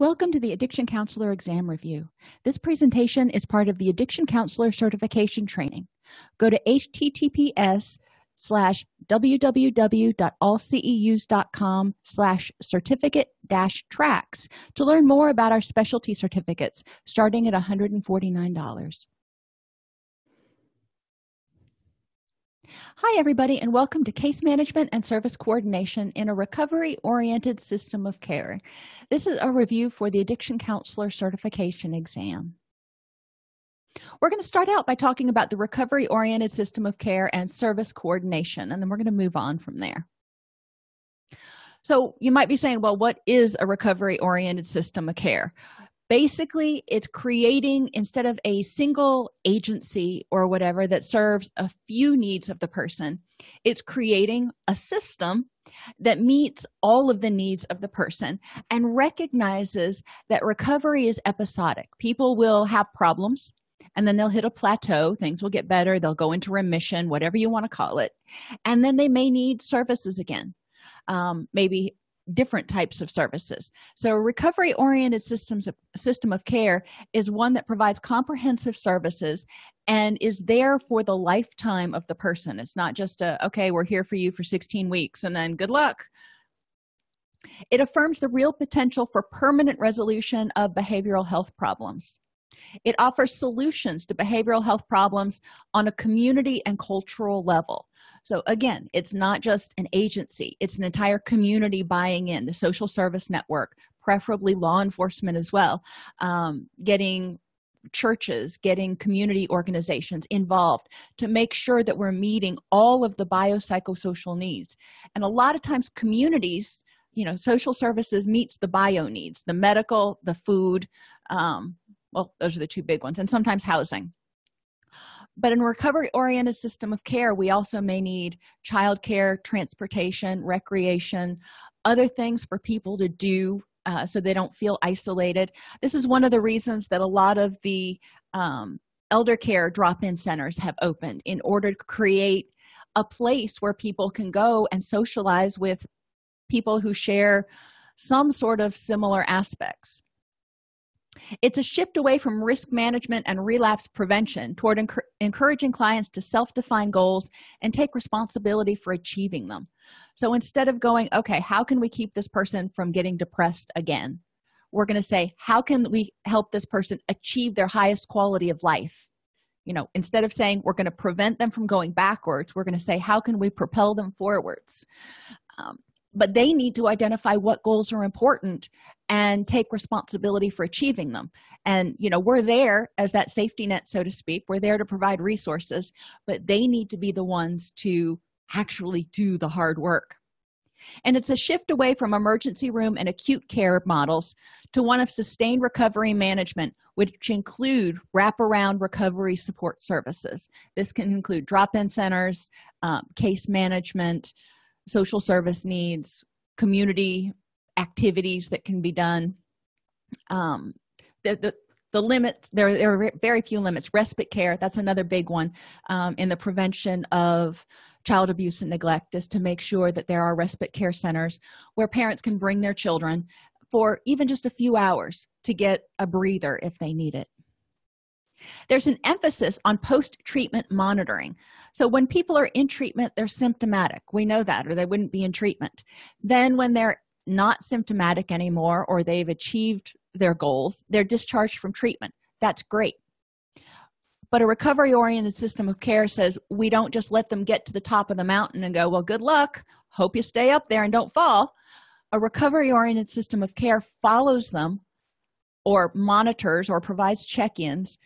Welcome to the Addiction Counselor Exam Review. This presentation is part of the Addiction Counselor Certification Training. Go to https slash www.allceus.com slash certificate dash tracks to learn more about our specialty certificates starting at $149. Hi, everybody, and welcome to Case Management and Service Coordination in a Recovery-Oriented System of Care. This is a review for the Addiction Counselor Certification Exam. We're going to start out by talking about the recovery-oriented system of care and service coordination, and then we're going to move on from there. So you might be saying, well, what is a recovery-oriented system of care? Basically it's creating instead of a single agency or whatever that serves a few needs of the person it's creating a system that meets all of the needs of the person and recognizes that recovery is episodic. People will have problems and then they'll hit a plateau things will get better they'll go into remission whatever you want to call it and then they may need services again. Um, maybe different types of services. So a recovery oriented systems of, system of care is one that provides comprehensive services and is there for the lifetime of the person. It's not just a okay we're here for you for 16 weeks and then good luck. It affirms the real potential for permanent resolution of behavioral health problems. It offers solutions to behavioral health problems on a community and cultural level so again it's not just an agency it's an entire community buying in the social service network preferably law enforcement as well um, getting churches getting community organizations involved to make sure that we're meeting all of the biopsychosocial needs. And a lot of times communities you know social services meets the bio needs the medical the food um, well those are the two big ones and sometimes housing but in a recovery oriented system of care we also may need childcare transportation recreation other things for people to do uh, so they don't feel isolated. This is one of the reasons that a lot of the um, elder care drop-in centers have opened in order to create a place where people can go and socialize with people who share some sort of similar aspects it's a shift away from risk management and relapse prevention toward encouraging clients to self-define goals and take responsibility for achieving them. So instead of going okay how can we keep this person from getting depressed again? we're going to say how can we help this person achieve their highest quality of life? You know instead of saying we're going to prevent them from going backwards we're going to say how can we propel them forwards? Um, but they need to identify what goals are important and take responsibility for achieving them. And you know we're there as that safety net so to speak. We're there to provide resources but they need to be the ones to actually do the hard work. And it's a shift away from emergency room and acute care models to one of sustained recovery management which include wraparound recovery support services. This can include drop-in centers um, case management social service needs community activities that can be done. Um, the, the, the limits there, there are very few limits. Respite care that's another big one um, in the prevention of child abuse and neglect is to make sure that there are respite care centers where parents can bring their children for even just a few hours to get a breather if they need it there's an emphasis on post-treatment monitoring. So when people are in treatment they're symptomatic. We know that or they wouldn't be in treatment. Then when they're not symptomatic anymore or they've achieved their goals they're discharged from treatment. That's great. But a recovery oriented system of care says we don't just let them get to the top of the mountain and go well good luck. Hope you stay up there and don't fall. A recovery oriented system of care follows them or monitors or provides check-ins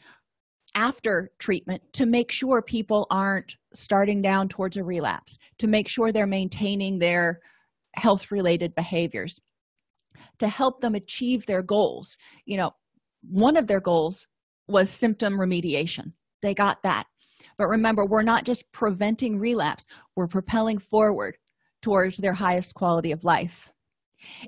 after treatment to make sure people aren't starting down towards a relapse to make sure they're maintaining their health related behaviors to help them achieve their goals. You know one of their goals was symptom remediation. They got that. But remember we're not just preventing relapse we're propelling forward towards their highest quality of life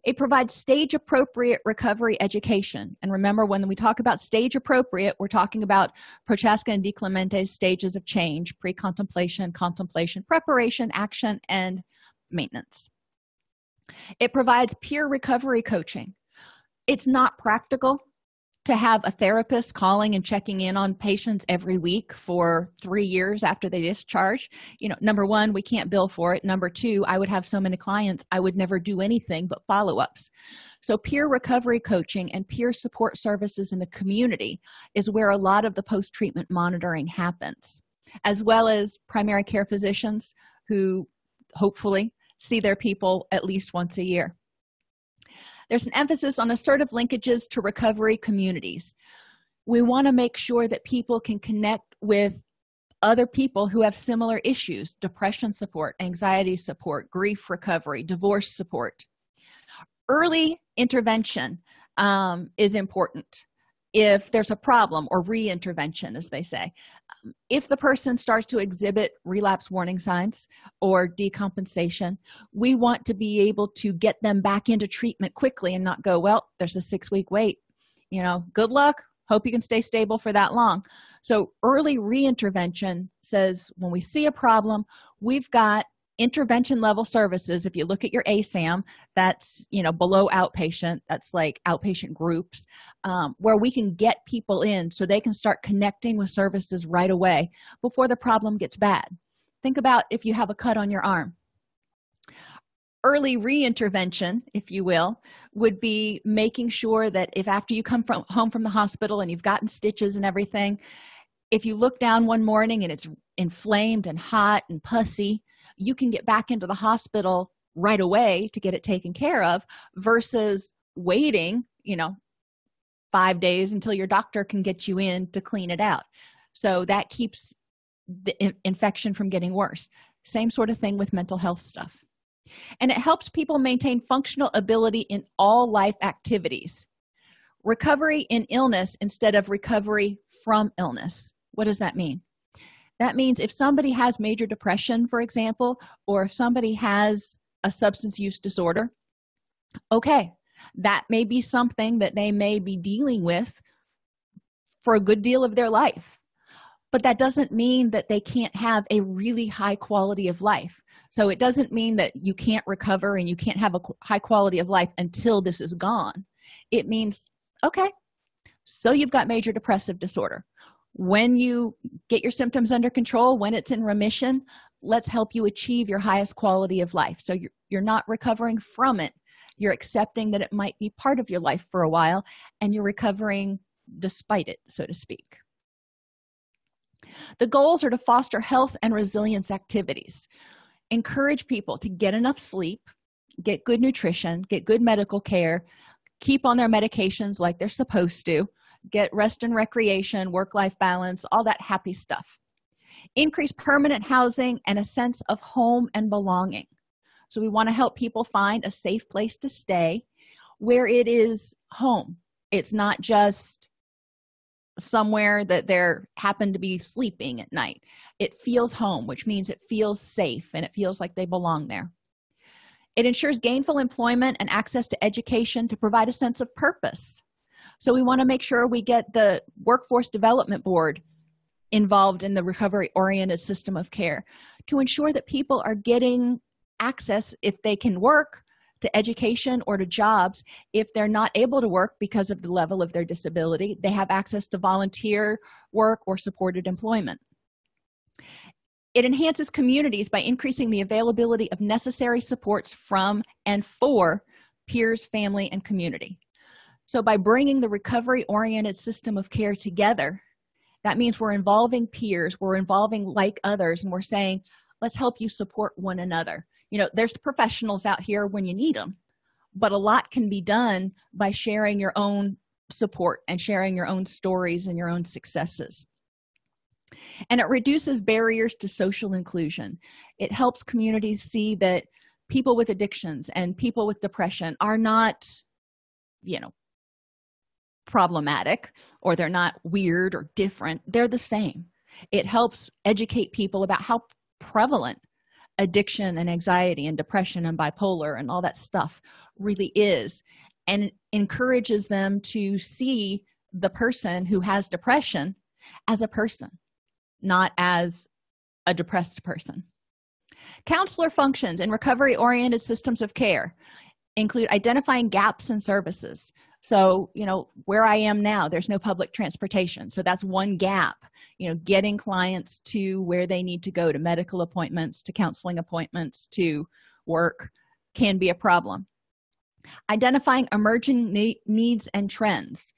it provides stage appropriate recovery education. And remember when we talk about stage appropriate we're talking about prochaska and DiClemente's stages of change pre-contemplation contemplation preparation action and maintenance. It provides peer recovery coaching. It's not practical to have a therapist calling and checking in on patients every week for three years after they discharge. You know number one we can't bill for it. Number two i would have so many clients i would never do anything but follow-ups. So peer recovery coaching and peer support services in the community is where a lot of the post-treatment monitoring happens as well as primary care physicians who hopefully see their people at least once a year there's an emphasis on assertive linkages to recovery communities. We want to make sure that people can connect with other people who have similar issues depression support anxiety support grief recovery divorce support. Early intervention um, is important if there's a problem or re-intervention as they say. Um, if the person starts to exhibit relapse warning signs or decompensation we want to be able to get them back into treatment quickly and not go well there's a six week wait. You know good luck. Hope you can stay stable for that long. So early re-intervention says when we see a problem we've got intervention level services if you look at your asam that's you know below outpatient that's like outpatient groups um, where we can get people in so they can start connecting with services right away before the problem gets bad. Think about if you have a cut on your arm. Early re-intervention if you will would be making sure that if after you come from home from the hospital and you've gotten stitches and everything if you look down one morning and it's inflamed and hot and pussy you can get back into the hospital right away to get it taken care of versus waiting you know five days until your doctor can get you in to clean it out. So that keeps the in infection from getting worse. Same sort of thing with mental health stuff. And it helps people maintain functional ability in all life activities. Recovery in illness instead of recovery from illness. What does that mean that means if somebody has major depression for example or if somebody has a substance use disorder okay that may be something that they may be dealing with for a good deal of their life. But that doesn't mean that they can't have a really high quality of life. So it doesn't mean that you can't recover and you can't have a high quality of life until this is gone. It means okay so you've got major depressive disorder when you get your symptoms under control when it's in remission let's help you achieve your highest quality of life. So you're, you're not recovering from it. You're accepting that it might be part of your life for a while and you're recovering despite it so to speak. The goals are to foster health and resilience activities. Encourage people to get enough sleep get good nutrition get good medical care keep on their medications like they're supposed to get rest and recreation work-life balance all that happy stuff. Increase permanent housing and a sense of home and belonging. So we want to help people find a safe place to stay where it is home. It's not just somewhere that they're happen to be sleeping at night. It feels home which means it feels safe and it feels like they belong there. It ensures gainful employment and access to education to provide a sense of purpose so we want to make sure we get the workforce development board involved in the recovery oriented system of care to ensure that people are getting access if they can work to education or to jobs. If they're not able to work because of the level of their disability they have access to volunteer work or supported employment. It enhances communities by increasing the availability of necessary supports from and for peers family and community so by bringing the recovery oriented system of care together that means we're involving peers we're involving like others and we're saying let's help you support one another. You know there's the professionals out here when you need them but a lot can be done by sharing your own support and sharing your own stories and your own successes. And it reduces barriers to social inclusion. It helps communities see that people with addictions and people with depression are not you know problematic or they're not weird or different they're the same. It helps educate people about how prevalent addiction and anxiety and depression and bipolar and all that stuff really is and encourages them to see the person who has depression as a person not as a depressed person. Counselor functions in recovery oriented systems of care include identifying gaps in services so you know where i am now there's no public transportation. So that's one gap you know getting clients to where they need to go to medical appointments to counseling appointments to work can be a problem. Identifying emerging ne needs and trends.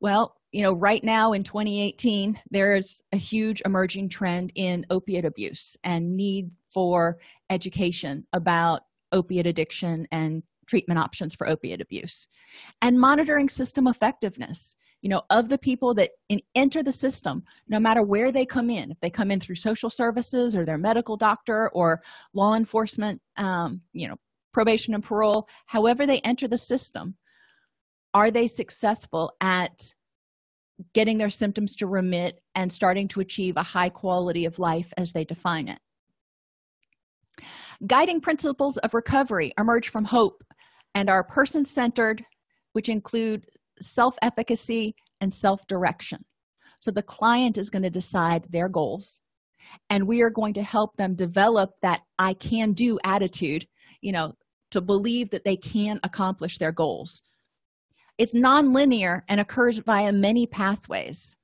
Well you know right now in 2018 there's a huge emerging trend in opiate abuse and need for education about opiate addiction and treatment options for opiate abuse. And monitoring system effectiveness you know of the people that in, enter the system no matter where they come in if they come in through social services or their medical doctor or law enforcement um, you know probation and parole however they enter the system are they successful at getting their symptoms to remit and starting to achieve a high quality of life as they define it? Guiding principles of recovery emerge from hope and are person-centered which include self-efficacy and self-direction. So the client is going to decide their goals and we are going to help them develop that i can do attitude you know to believe that they can accomplish their goals. It's nonlinear and occurs via many pathways.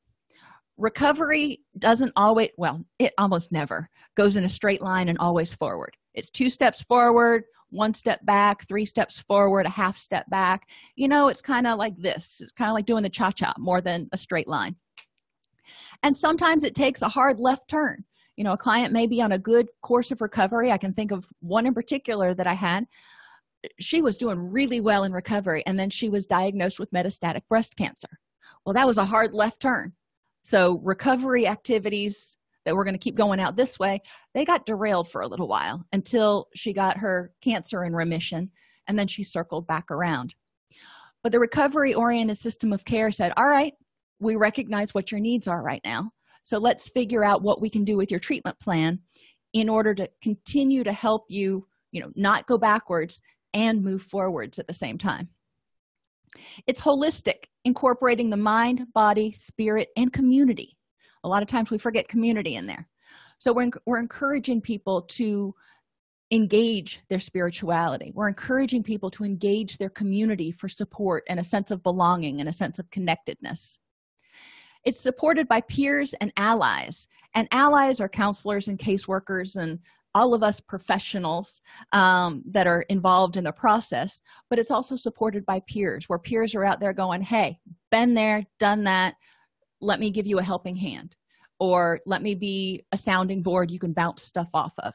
Recovery doesn't always well it almost never goes in a straight line and always forward. It's two steps forward one step back three steps forward a half step back. You know it's kind of like this it's kind of like doing the cha-cha more than a straight line. And sometimes it takes a hard left turn. You know a client may be on a good course of recovery. I can think of one in particular that i had. She was doing really well in recovery and then she was diagnosed with metastatic breast cancer. Well that was a hard left turn. So recovery activities that were going to keep going out this way they got derailed for a little while until she got her cancer in remission and then she circled back around. But the recovery oriented system of care said all right we recognize what your needs are right now. So let's figure out what we can do with your treatment plan in order to continue to help you you know not go backwards and move forwards at the same time. It's holistic incorporating the mind body spirit and community a lot of times we forget community in there. So we're, we're encouraging people to engage their spirituality. We're encouraging people to engage their community for support and a sense of belonging and a sense of connectedness. It's supported by peers and allies and allies are counselors and caseworkers and all of us professionals um, that are involved in the process but it's also supported by peers where peers are out there going hey been there done that let me give you a helping hand or let me be a sounding board you can bounce stuff off of.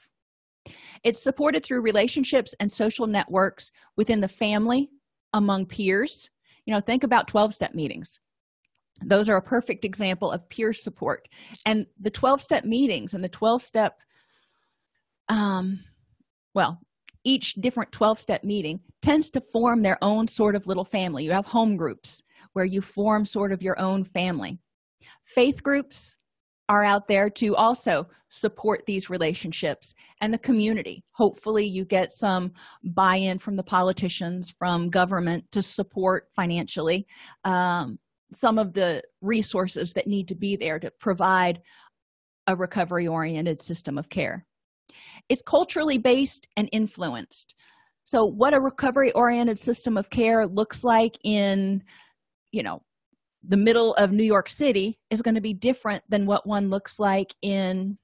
It's supported through relationships and social networks within the family among peers. You know think about 12-step meetings. Those are a perfect example of peer support. And the 12-step meetings and the 12-step um well each different 12-step meeting tends to form their own sort of little family. You have home groups where you form sort of your own family faith groups are out there to also support these relationships and the community. Hopefully you get some buy-in from the politicians from government to support financially um, some of the resources that need to be there to provide a recovery oriented system of care. It's culturally based and influenced. So what a recovery oriented system of care looks like in you know the middle of new york city is going to be different than what one looks like in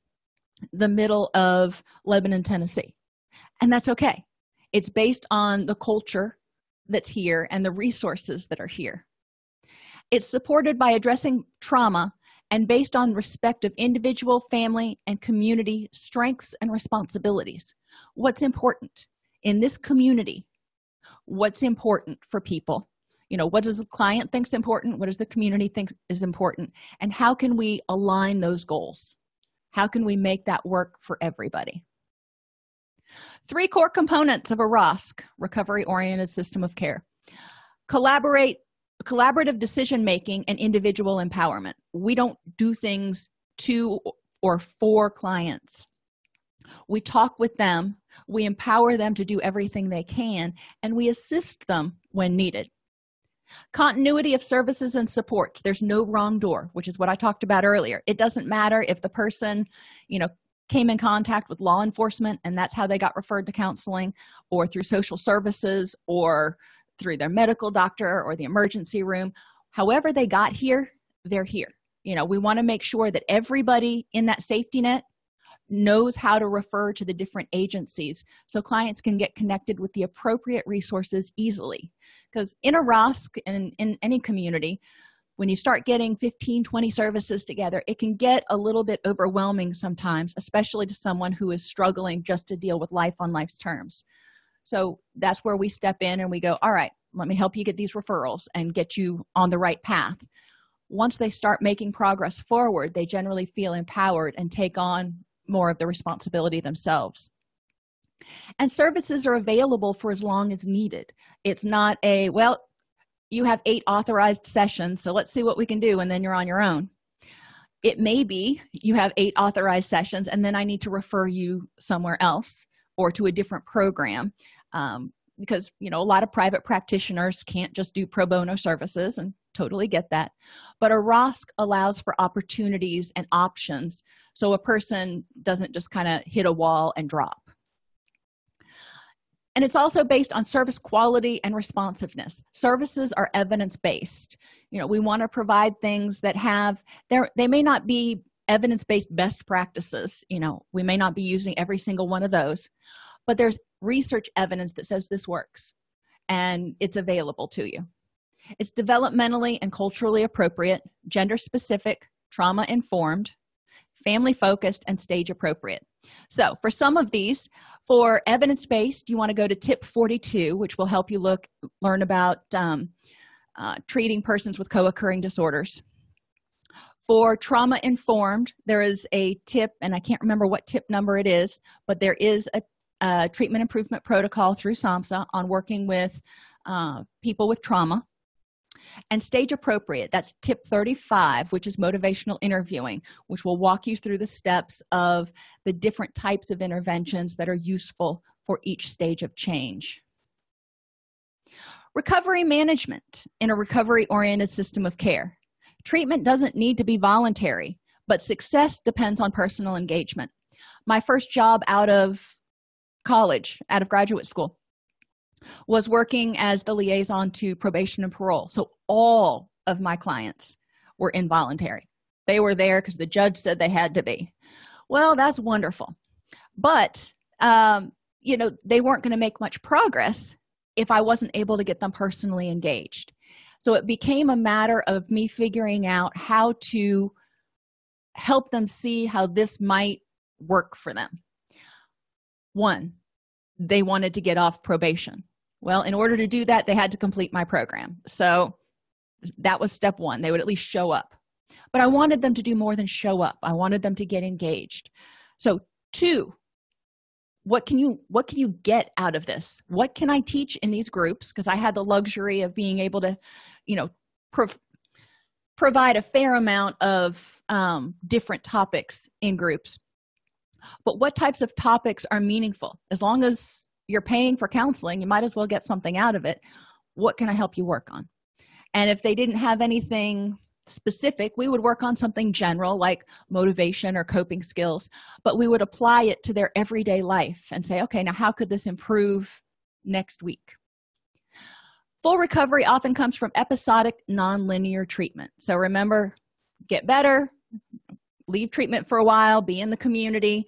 the middle of lebanon tennessee. And that's okay. It's based on the culture that's here and the resources that are here. It's supported by addressing trauma and based on respect of individual family and community strengths and responsibilities. What's important? In this community what's important for people you know what does the client thinks important? What does the community think is important? And how can we align those goals? How can we make that work for everybody? Three core components of a rosc recovery oriented system of care. Collaborate collaborative decision making and individual empowerment. We don't do things to or for clients. We talk with them we empower them to do everything they can and we assist them when needed continuity of services and supports there's no wrong door which is what i talked about earlier. It doesn't matter if the person you know came in contact with law enforcement and that's how they got referred to counseling or through social services or through their medical doctor or the emergency room. However they got here they're here. You know we want to make sure that everybody in that safety net knows how to refer to the different agencies so clients can get connected with the appropriate resources easily. Because in a ROSC and in any community when you start getting 15 20 services together it can get a little bit overwhelming sometimes especially to someone who is struggling just to deal with life on life's terms. So that's where we step in and we go all right let me help you get these referrals and get you on the right path. Once they start making progress forward they generally feel empowered and take on more of the responsibility themselves. And services are available for as long as needed. It's not a well you have eight authorized sessions so let's see what we can do and then you're on your own. It may be you have eight authorized sessions and then i need to refer you somewhere else or to a different program um, because you know a lot of private practitioners can't just do pro bono services and totally get that. But a ROSC allows for opportunities and options so a person doesn't just kind of hit a wall and drop. And it's also based on service quality and responsiveness. Services are evidence-based. You know we want to provide things that have there they may not be evidence-based best practices you know we may not be using every single one of those but there's research evidence that says this works and it's available to you it's developmentally and culturally appropriate gender specific trauma informed family focused and stage appropriate so for some of these for evidence-based you want to go to tip 42 which will help you look learn about um, uh, treating persons with co-occurring disorders? For trauma informed there is a tip and i can't remember what tip number it is but there is a, a treatment improvement protocol through samhsa on working with uh, people with trauma and stage appropriate that's tip 35 which is motivational interviewing which will walk you through the steps of the different types of interventions that are useful for each stage of change. Recovery management in a recovery oriented system of care. Treatment doesn't need to be voluntary but success depends on personal engagement. My first job out of college out of graduate school was working as the liaison to probation and parole. So all of my clients were involuntary. They were there because the judge said they had to be. Well that's wonderful. But um, you know they weren't going to make much progress if i wasn't able to get them personally engaged. So it became a matter of me figuring out how to help them see how this might work for them. One they wanted to get off probation. Well in order to do that they had to complete my program. So that was step one. They would at least show up. But i wanted them to do more than show up. I wanted them to get engaged. So two what can you what can you get out of this? What can i teach in these groups? Because i had the luxury of being able to you know prov provide a fair amount of um, different topics in groups but what types of topics are meaningful? As long as you're paying for counseling you might as well get something out of it. What can i help you work on? And if they didn't have anything specific we would work on something general like motivation or coping skills but we would apply it to their everyday life and say okay now how could this improve next week? Full recovery often comes from episodic non-linear treatment. So remember get better leave treatment for a while be in the community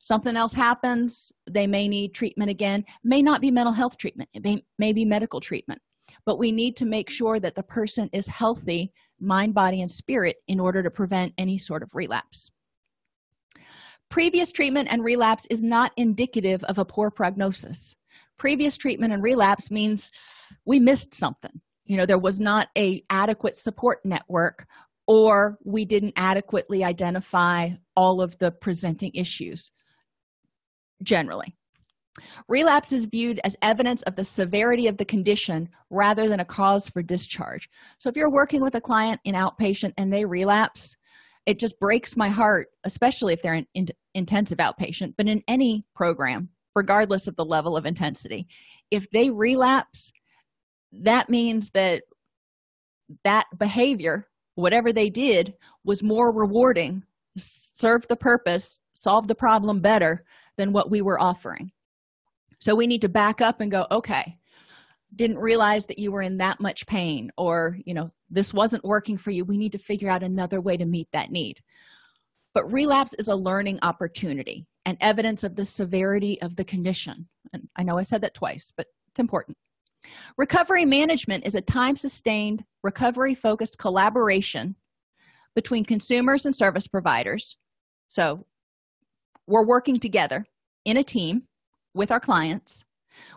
something else happens they may need treatment again. May not be mental health treatment it may, may be medical treatment but we need to make sure that the person is healthy mind body and spirit in order to prevent any sort of relapse. Previous treatment and relapse is not indicative of a poor prognosis. Previous treatment and relapse means we missed something. You know there was not a adequate support network or we didn't adequately identify all of the presenting issues generally. Relapse is viewed as evidence of the severity of the condition rather than a cause for discharge. So if you're working with a client in outpatient and they relapse it just breaks my heart especially if they're in, in intensive outpatient but in any program regardless of the level of intensity. If they relapse that means that that behavior whatever they did was more rewarding served the purpose solved the problem better than what we were offering. So we need to back up and go okay didn't realize that you were in that much pain or you know this wasn't working for you. We need to figure out another way to meet that need. But relapse is a learning opportunity and evidence of the severity of the condition. And i know i said that twice but it's important recovery management is a time-sustained recovery focused collaboration between consumers and service providers. So we're working together in a team with our clients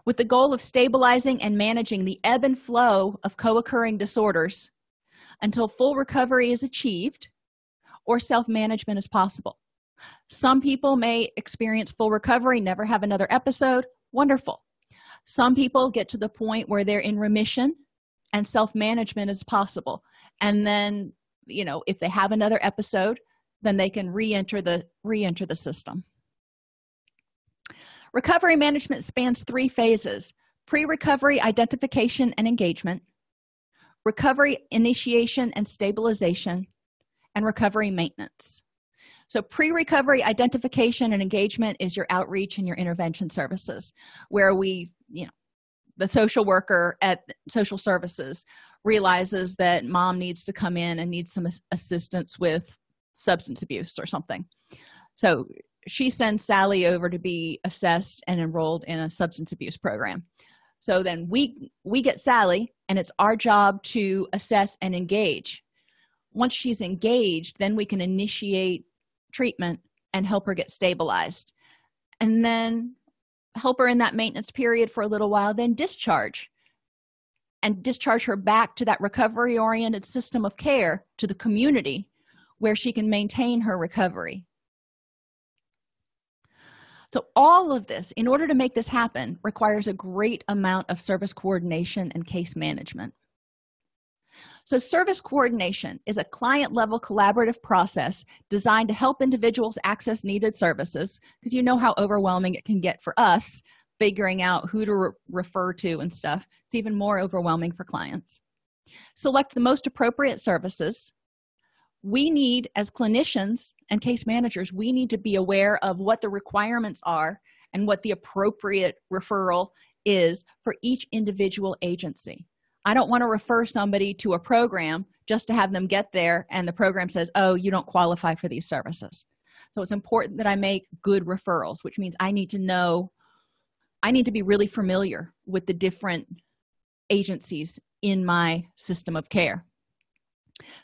with the goal of stabilizing and managing the ebb and flow of co-occurring disorders until full recovery is achieved or self-management is possible. Some people may experience full recovery never have another episode. Wonderful some people get to the point where they're in remission and self-management is possible. And then you know if they have another episode then they can re-enter the re-enter the system. Recovery management spans three phases pre-recovery identification and engagement recovery initiation and stabilization and recovery maintenance. So pre-recovery identification and engagement is your outreach and your intervention services where we you know the social worker at social services realizes that mom needs to come in and needs some assistance with substance abuse or something. So she sends sally over to be assessed and enrolled in a substance abuse program. So then we we get sally and it's our job to assess and engage. Once she's engaged then we can initiate treatment and help her get stabilized. And then help her in that maintenance period for a little while then discharge. And discharge her back to that recovery oriented system of care to the community where she can maintain her recovery. So all of this in order to make this happen requires a great amount of service coordination and case management so service coordination is a client level collaborative process designed to help individuals access needed services because you know how overwhelming it can get for us figuring out who to re refer to and stuff. It's even more overwhelming for clients. Select the most appropriate services. We need as clinicians and case managers we need to be aware of what the requirements are and what the appropriate referral is for each individual agency i don't want to refer somebody to a program just to have them get there and the program says oh you don't qualify for these services. So it's important that i make good referrals which means i need to know i need to be really familiar with the different agencies in my system of care.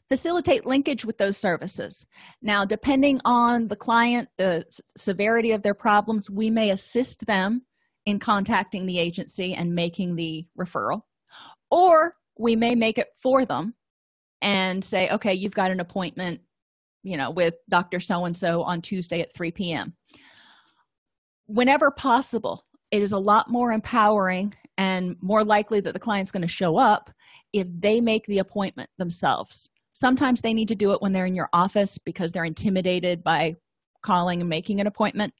Facilitate linkage with those services. Now depending on the client the severity of their problems we may assist them in contacting the agency and making the referral or we may make it for them and say okay you've got an appointment you know with dr so and so on tuesday at 3 p.m whenever possible it is a lot more empowering and more likely that the client's going to show up if they make the appointment themselves. Sometimes they need to do it when they're in your office because they're intimidated by calling and making an appointment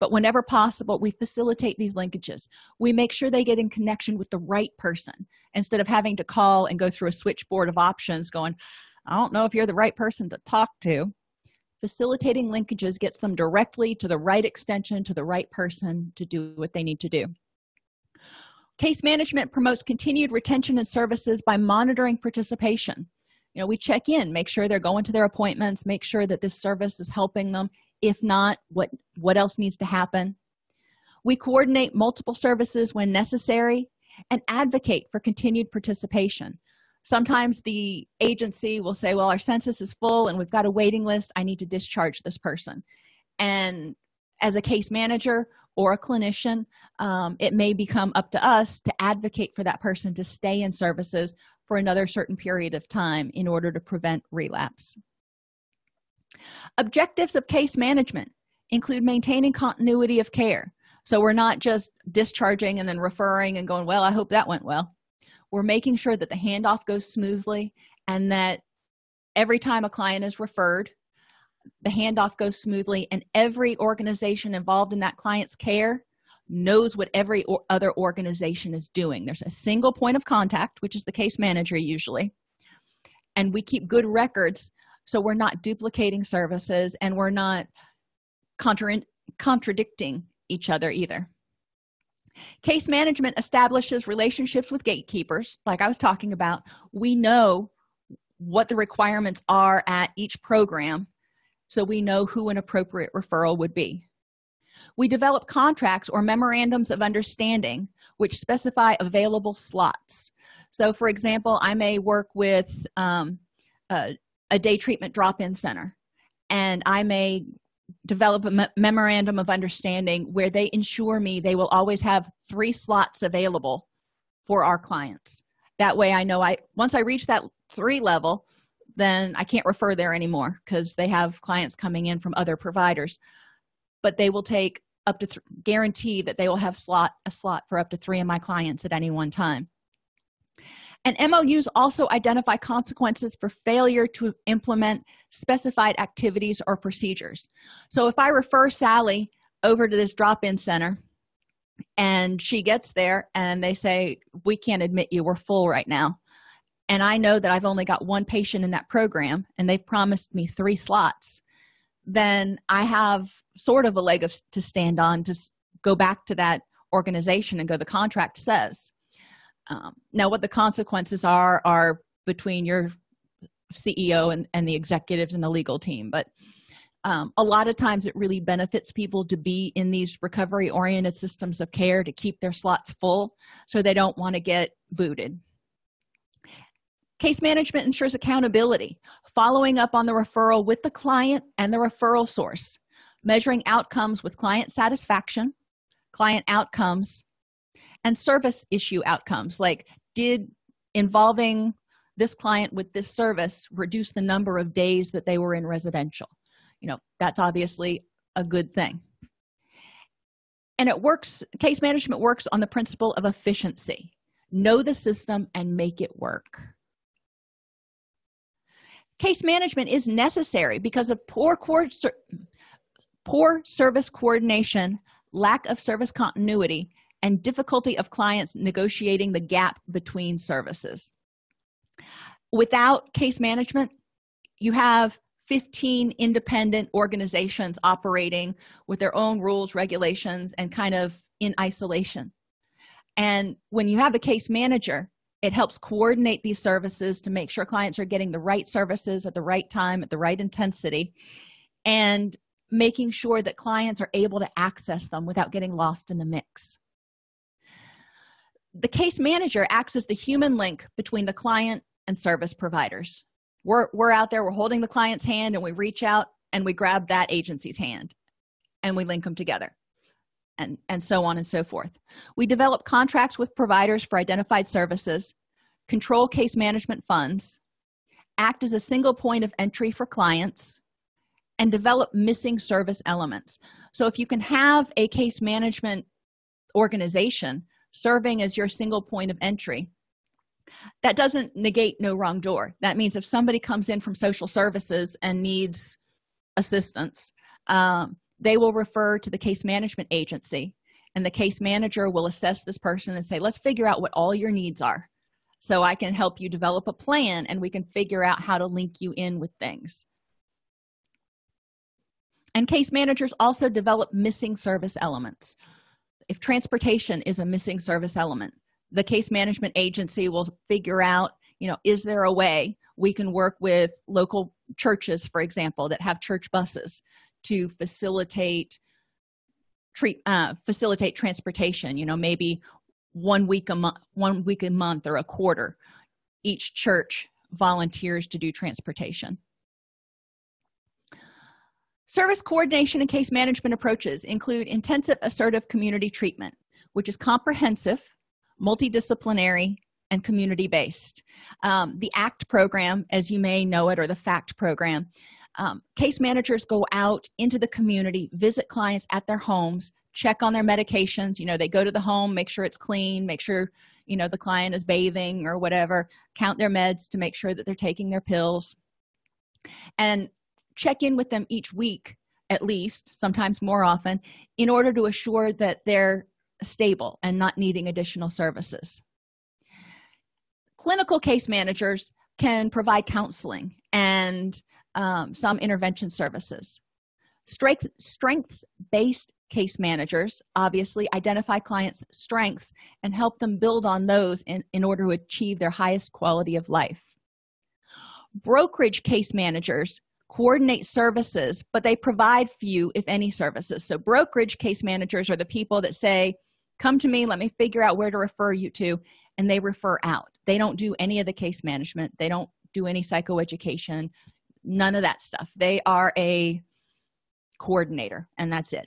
but whenever possible we facilitate these linkages. We make sure they get in connection with the right person instead of having to call and go through a switchboard of options going i don't know if you're the right person to talk to. Facilitating linkages gets them directly to the right extension to the right person to do what they need to do. Case management promotes continued retention and services by monitoring participation. You know we check in make sure they're going to their appointments make sure that this service is helping them if not what what else needs to happen. We coordinate multiple services when necessary and advocate for continued participation. Sometimes the agency will say well our census is full and we've got a waiting list. I need to discharge this person. And as a case manager or a clinician um, it may become up to us to advocate for that person to stay in services for another certain period of time in order to prevent relapse objectives of case management include maintaining continuity of care. So we're not just discharging and then referring and going well i hope that went well. We're making sure that the handoff goes smoothly and that every time a client is referred the handoff goes smoothly and every organization involved in that client's care knows what every or other organization is doing. There's a single point of contact which is the case manager usually and we keep good records so we're not duplicating services and we're not contra contradicting each other either. Case management establishes relationships with gatekeepers like i was talking about. We know what the requirements are at each program so we know who an appropriate referral would be. We develop contracts or memorandums of understanding which specify available slots. So for example i may work with um, a, a day treatment drop-in center. And i may develop a me memorandum of understanding where they ensure me they will always have three slots available for our clients. That way i know i once i reach that three level then i can't refer there anymore because they have clients coming in from other providers. But they will take up to guarantee that they will have slot a slot for up to three of my clients at any one time and MOUs also identify consequences for failure to implement specified activities or procedures. So if I refer Sally over to this drop-in center and she gets there and they say, we can't admit you, we're full right now. And I know that I've only got one patient in that program and they've promised me three slots, then I have sort of a leg of, to stand on to go back to that organization and go, the contract says um, now what the consequences are are between your ceo and, and the executives and the legal team. But um, a lot of times it really benefits people to be in these recovery oriented systems of care to keep their slots full so they don't want to get booted. Case management ensures accountability following up on the referral with the client and the referral source measuring outcomes with client satisfaction client outcomes and service issue outcomes. Like did involving this client with this service reduce the number of days that they were in residential? You know that's obviously a good thing. And it works case management works on the principle of efficiency. Know the system and make it work. Case management is necessary because of poor poor service coordination lack of service continuity and difficulty of clients negotiating the gap between services. Without case management you have 15 independent organizations operating with their own rules regulations and kind of in isolation. And when you have a case manager it helps coordinate these services to make sure clients are getting the right services at the right time at the right intensity and making sure that clients are able to access them without getting lost in the mix the case manager acts as the human link between the client and service providers. We're, we're out there we're holding the client's hand and we reach out and we grab that agency's hand and we link them together and and so on and so forth. We develop contracts with providers for identified services control case management funds act as a single point of entry for clients and develop missing service elements. So if you can have a case management organization serving as your single point of entry. That doesn't negate no wrong door. That means if somebody comes in from social services and needs assistance um, they will refer to the case management agency and the case manager will assess this person and say let's figure out what all your needs are so i can help you develop a plan and we can figure out how to link you in with things. And case managers also develop missing service elements if transportation is a missing service element the case management agency will figure out you know is there a way we can work with local churches for example that have church buses to facilitate treat uh, facilitate transportation you know maybe one week a month one week a month or a quarter each church volunteers to do transportation service coordination and case management approaches include intensive assertive community treatment which is comprehensive multidisciplinary and community-based. Um, the act program as you may know it or the fact program um, case managers go out into the community visit clients at their homes check on their medications. You know they go to the home make sure it's clean make sure you know the client is bathing or whatever count their meds to make sure that they're taking their pills. And check in with them each week at least sometimes more often in order to assure that they're stable and not needing additional services. Clinical case managers can provide counseling and um, some intervention services. Strength strengths based case managers obviously identify clients strengths and help them build on those in, in order to achieve their highest quality of life. Brokerage case managers coordinate services but they provide few if any services. So brokerage case managers are the people that say come to me let me figure out where to refer you to and they refer out. They don't do any of the case management. They don't do any psychoeducation none of that stuff. They are a coordinator and that's it.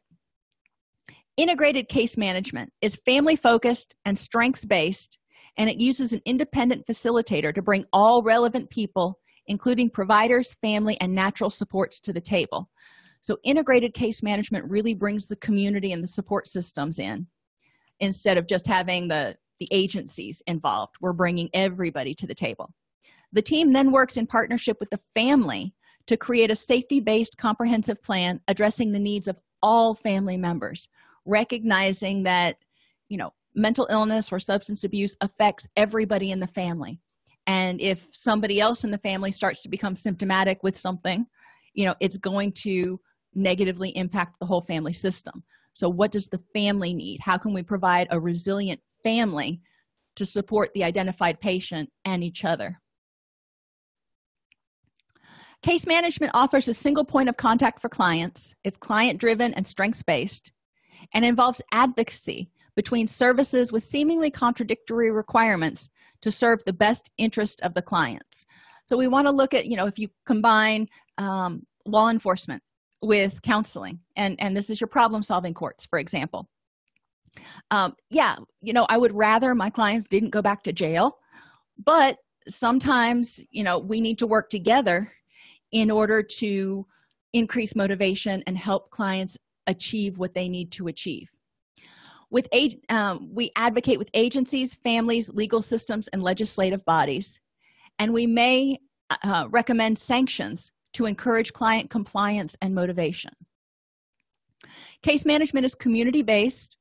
Integrated case management is family focused and strengths based and it uses an independent facilitator to bring all relevant people including providers family and natural supports to the table. So integrated case management really brings the community and the support systems in instead of just having the the agencies involved. We're bringing everybody to the table. The team then works in partnership with the family to create a safety-based comprehensive plan addressing the needs of all family members recognizing that you know mental illness or substance abuse affects everybody in the family and if somebody else in the family starts to become symptomatic with something you know it's going to negatively impact the whole family system. So what does the family need? How can we provide a resilient family to support the identified patient and each other? Case management offers a single point of contact for clients. It's client driven and strengths based and involves advocacy between services with seemingly contradictory requirements to serve the best interest of the clients. So we want to look at you know if you combine um, law enforcement with counseling and and this is your problem solving courts for example. Um, yeah you know i would rather my clients didn't go back to jail but sometimes you know we need to work together in order to increase motivation and help clients achieve what they need to achieve with um, we advocate with agencies families legal systems and legislative bodies. And we may uh, recommend sanctions to encourage client compliance and motivation. Case management is community-based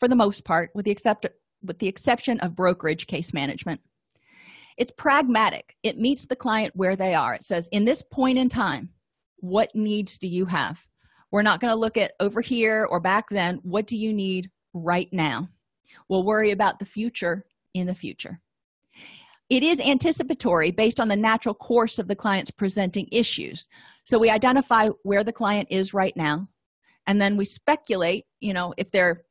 for the most part with the except with the exception of brokerage case management. It's pragmatic. It meets the client where they are. It says in this point in time what needs do you have? We're not going to look at over here or back then. What do you need right now. We'll worry about the future in the future. It is anticipatory based on the natural course of the client's presenting issues. So we identify where the client is right now and then we speculate you know if they're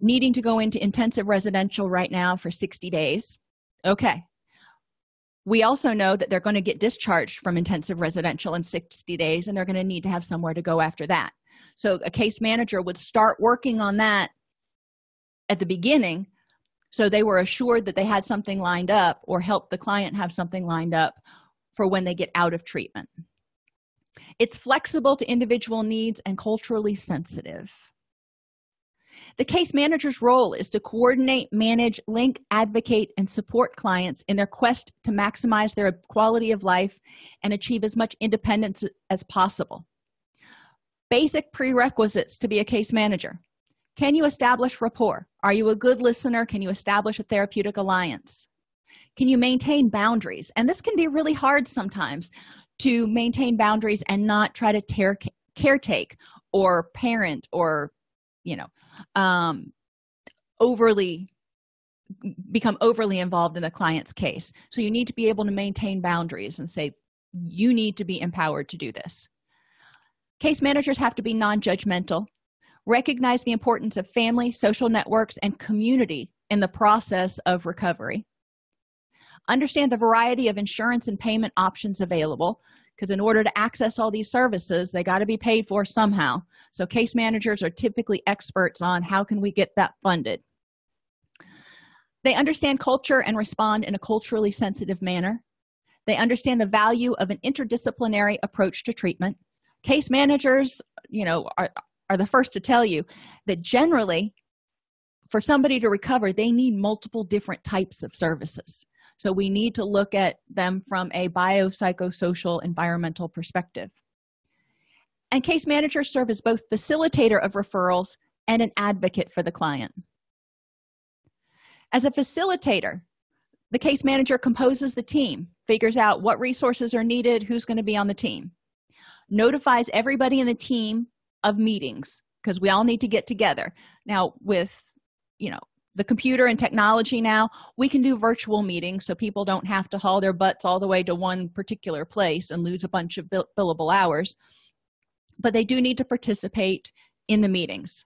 needing to go into intensive residential right now for 60 days. Okay. We also know that they're going to get discharged from intensive residential in 60 days and they're going to need to have somewhere to go after that. So a case manager would start working on that at the beginning so they were assured that they had something lined up or help the client have something lined up for when they get out of treatment. It's flexible to individual needs and culturally sensitive. The case manager's role is to coordinate manage link advocate and support clients in their quest to maximize their quality of life and achieve as much independence as possible. Basic prerequisites to be a case manager can you establish rapport? Are you a good listener? Can you establish a therapeutic alliance? Can you maintain boundaries? And this can be really hard sometimes to maintain boundaries and not try to tear caretake or parent or you know um overly become overly involved in the client's case. So you need to be able to maintain boundaries and say you need to be empowered to do this. Case managers have to be non-judgmental recognize the importance of family social networks and community in the process of recovery. Understand the variety of insurance and payment options available because in order to access all these services they got to be paid for somehow. So case managers are typically experts on how can we get that funded. They understand culture and respond in a culturally sensitive manner. They understand the value of an interdisciplinary approach to treatment. Case managers you know are, are the first to tell you that generally for somebody to recover they need multiple different types of services. So we need to look at them from a biopsychosocial environmental perspective. And case managers serve as both facilitator of referrals and an advocate for the client. As a facilitator the case manager composes the team figures out what resources are needed who's going to be on the team notifies everybody in the team of meetings because we all need to get together. Now with you know the computer and technology now we can do virtual meetings so people don't have to haul their butts all the way to one particular place and lose a bunch of bill billable hours. But they do need to participate in the meetings.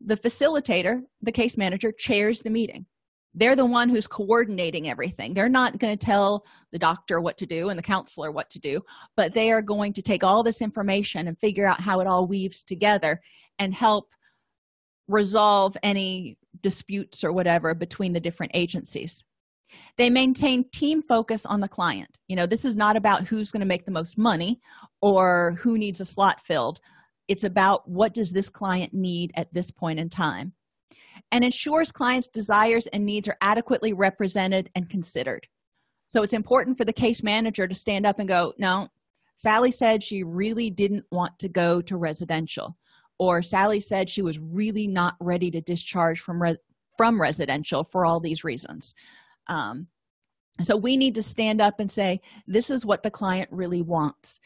The facilitator the case manager chairs the meeting they're the one who's coordinating everything. They're not going to tell the doctor what to do and the counselor what to do but they are going to take all this information and figure out how it all weaves together and help resolve any disputes or whatever between the different agencies. They maintain team focus on the client. You know this is not about who's going to make the most money or who needs a slot filled. It's about what does this client need at this point in time and ensures clients desires and needs are adequately represented and considered. So it's important for the case manager to stand up and go no sally said she really didn't want to go to residential or sally said she was really not ready to discharge from re from residential for all these reasons. Um, so we need to stand up and say this is what the client really wants.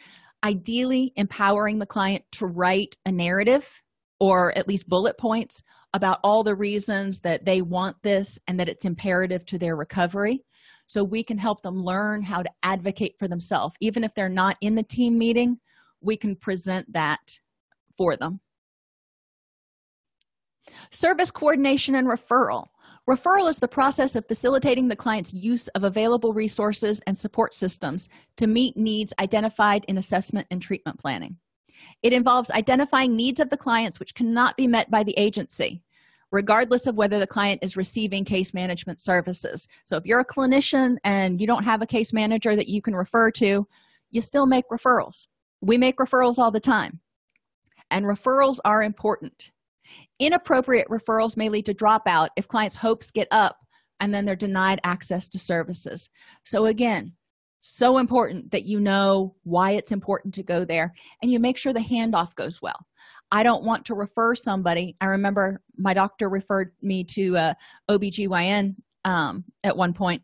Ideally empowering the client to write a narrative or at least bullet points about all the reasons that they want this and that it's imperative to their recovery. So we can help them learn how to advocate for themselves. Even if they're not in the team meeting we can present that for them. Service coordination and referral. Referral is the process of facilitating the client's use of available resources and support systems to meet needs identified in assessment and treatment planning. It involves identifying needs of the clients which cannot be met by the agency regardless of whether the client is receiving case management services. So if you're a clinician and you don't have a case manager that you can refer to you still make referrals. We make referrals all the time. And referrals are important. Inappropriate referrals may lead to dropout if clients hopes get up and then they're denied access to services. So again so important that you know why it's important to go there and you make sure the handoff goes well i don't want to refer somebody. I remember my doctor referred me to a obgyn um, at one point.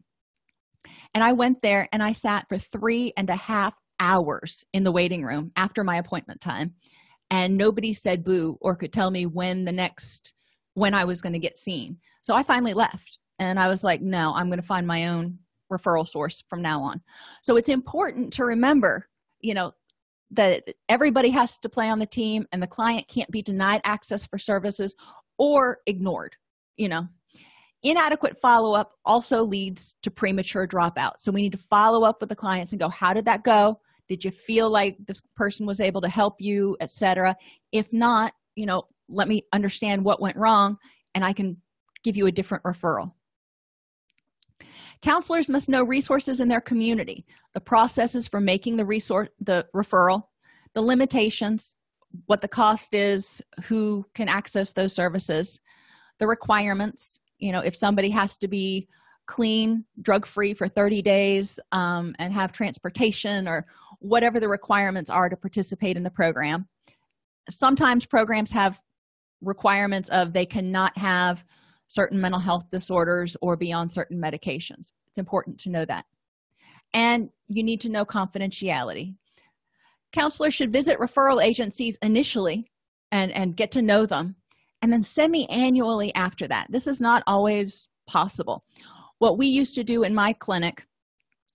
And i went there and i sat for three and a half hours in the waiting room after my appointment time. And nobody said boo or could tell me when the next when i was going to get seen. So i finally left. And i was like no i'm going to find my own referral source from now on. So it's important to remember you know that everybody has to play on the team and the client can't be denied access for services or ignored you know? Inadequate follow-up also leads to premature dropout. So we need to follow up with the clients and go how did that go? Did you feel like this person was able to help you? etc if not you know let me understand what went wrong and i can give you a different referral counselors must know resources in their community the processes for making the resource the referral the limitations what the cost is who can access those services the requirements. You know if somebody has to be clean drug free for 30 days um, and have transportation or whatever the requirements are to participate in the program. Sometimes programs have requirements of they cannot have certain mental health disorders or be on certain medications. It's important to know that. And you need to know confidentiality. Counselors should visit referral agencies initially and and get to know them and then semi-annually after that. This is not always possible. What we used to do in my clinic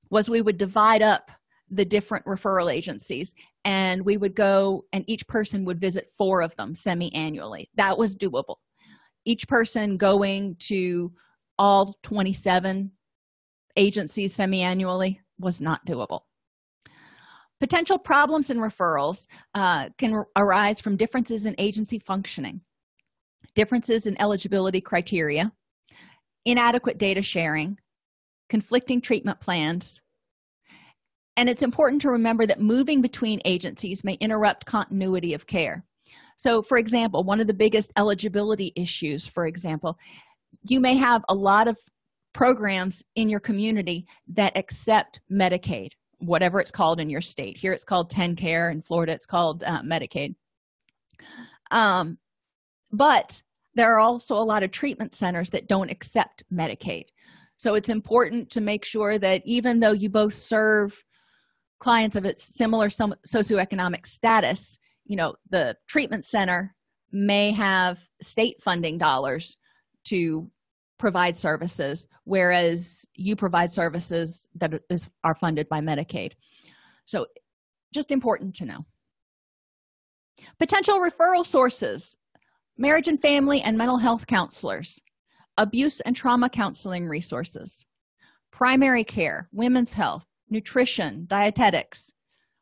was we would divide up the different referral agencies and we would go and each person would visit four of them semi-annually. That was doable each person going to all 27 agencies semi-annually was not doable. Potential problems in referrals uh, can arise from differences in agency functioning differences in eligibility criteria inadequate data sharing conflicting treatment plans. And it's important to remember that moving between agencies may interrupt continuity of care so for example one of the biggest eligibility issues for example you may have a lot of programs in your community that accept medicaid whatever it's called in your state. Here it's called TennCare in florida it's called uh, medicaid. Um, but there are also a lot of treatment centers that don't accept medicaid. So it's important to make sure that even though you both serve clients of a similar socioeconomic status you know the treatment center may have state funding dollars to provide services whereas you provide services that is, are funded by medicaid. So just important to know. Potential referral sources marriage and family and mental health counselors abuse and trauma counseling resources primary care women's health nutrition dietetics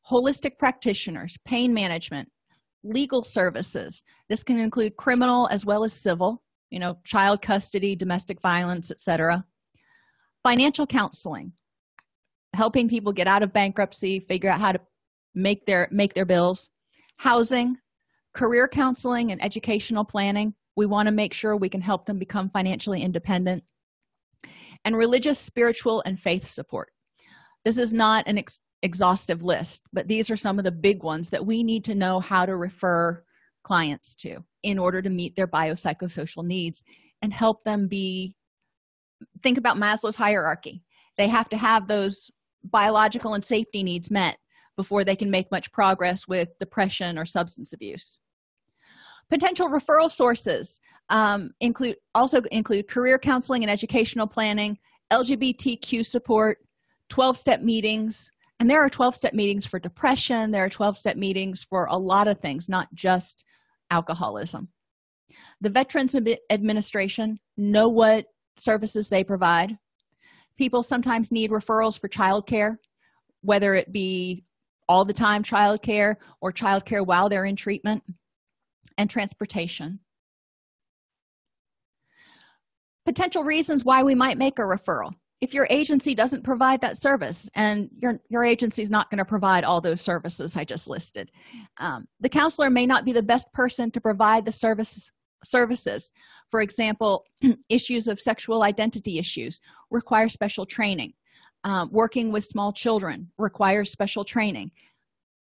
holistic practitioners pain management legal services. This can include criminal as well as civil you know child custody domestic violence etc financial counseling helping people get out of bankruptcy figure out how to make their make their bills. Housing career counseling and educational planning. We want to make sure we can help them become financially independent. And religious spiritual and faith support. This is not an ex exhaustive list but these are some of the big ones that we need to know how to refer clients to in order to meet their biopsychosocial needs and help them be think about maslow's hierarchy. They have to have those biological and safety needs met before they can make much progress with depression or substance abuse. Potential referral sources um, include also include career counseling and educational planning lgbtq support 12-step meetings and there are 12-step meetings for depression. There are 12-step meetings for a lot of things not just alcoholism. The veterans administration know what services they provide. People sometimes need referrals for child care whether it be all the time child care or child care while they're in treatment and transportation. Potential reasons why we might make a referral if your agency doesn't provide that service and your your agency is not going to provide all those services i just listed um, the counselor may not be the best person to provide the service services. For example issues of sexual identity issues require special training. Um, working with small children requires special training.